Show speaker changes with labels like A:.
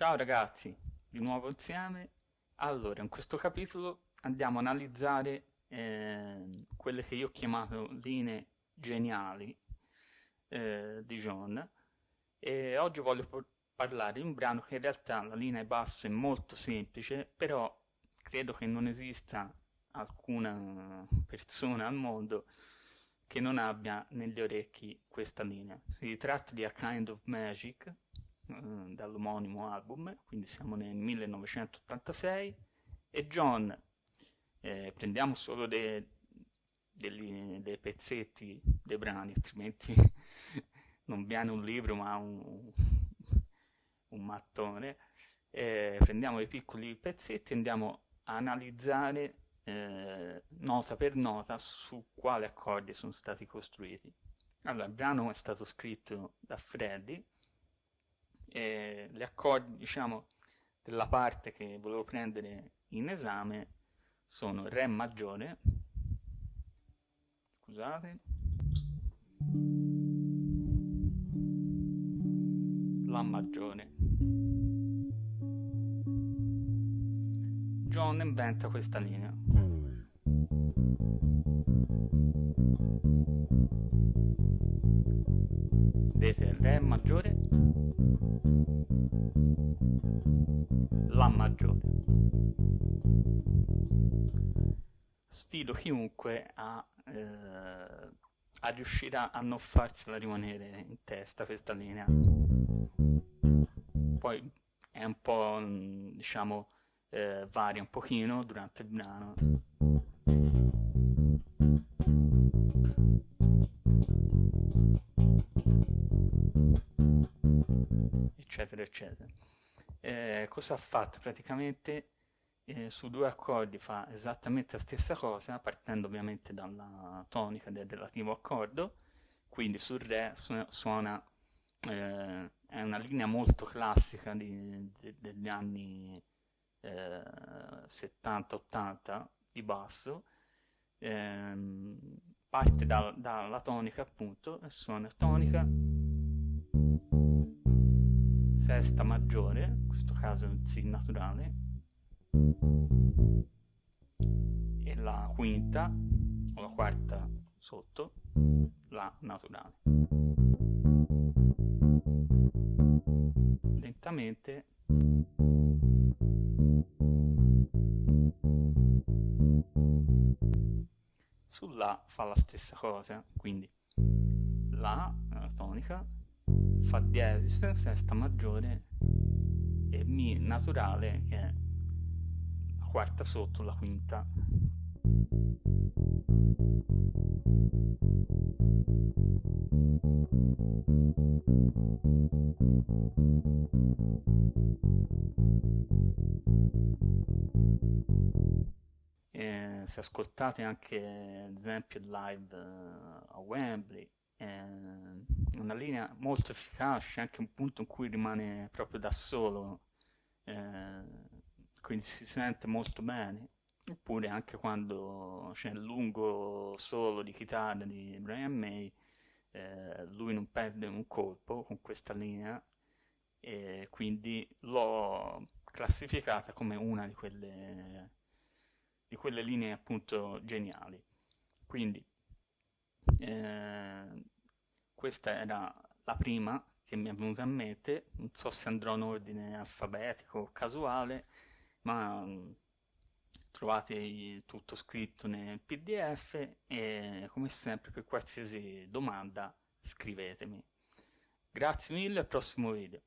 A: Ciao ragazzi, di nuovo insieme. Allora, in questo capitolo andiamo a analizzare eh, quelle che io ho chiamato linee geniali eh, di John e oggi voglio parlare di un brano che in realtà la linea bassa è molto semplice, però credo che non esista alcuna persona al mondo che non abbia negli orecchi questa linea. Si tratta di A Kind of Magic, eh, dall'omonimo album, quindi siamo nel 1986, e John, eh, prendiamo solo dei, dei, dei pezzetti dei brani, altrimenti non viene un libro ma un, un mattone, eh, prendiamo dei piccoli pezzetti e andiamo a analizzare eh, nota per nota su quali accordi sono stati costruiti. Allora, il brano è stato scritto da Freddy e gli accordi, diciamo, della parte che volevo prendere in esame sono Re maggiore, scusate, La maggiore. John inventa questa linea. Vedete, Re maggiore, La maggiore. Sfido chiunque a, eh, a riuscire a non farsela rimanere in testa questa linea. Poi è un po', diciamo, eh, varia un pochino durante il brano. Eccetera eccetera. Eh, cosa ha fatto? Praticamente eh, su due accordi fa esattamente la stessa cosa partendo ovviamente dalla tonica del relativo accordo. Quindi sul re suona eh, è una linea molto classica di, di, degli anni 70-80 di basso. Ehm, parte da, dalla tonica appunto e suona tonica sesta maggiore in questo caso è un Si naturale. E la quinta o la quarta sotto La naturale. Lentamente. Sulla fa la stessa cosa quindi la, la tonica fa diesis sesta maggiore e mi naturale che è la quarta sotto la quinta. Eh, se ascoltate anche ad esempio live uh, a Wembley è una linea molto efficace anche un punto in cui rimane proprio da solo eh, quindi si sente molto bene oppure anche quando c'è il lungo solo di chitarra di Brian May eh, lui non perde un colpo con questa linea e quindi l'ho classificata come una di quelle di quelle linee appunto geniali. Quindi eh, questa era la prima che mi è venuta in mente, non so se andrò in ordine alfabetico o casuale, ma mm, trovate tutto scritto nel pdf e come sempre per qualsiasi domanda scrivetemi. Grazie mille, al prossimo video.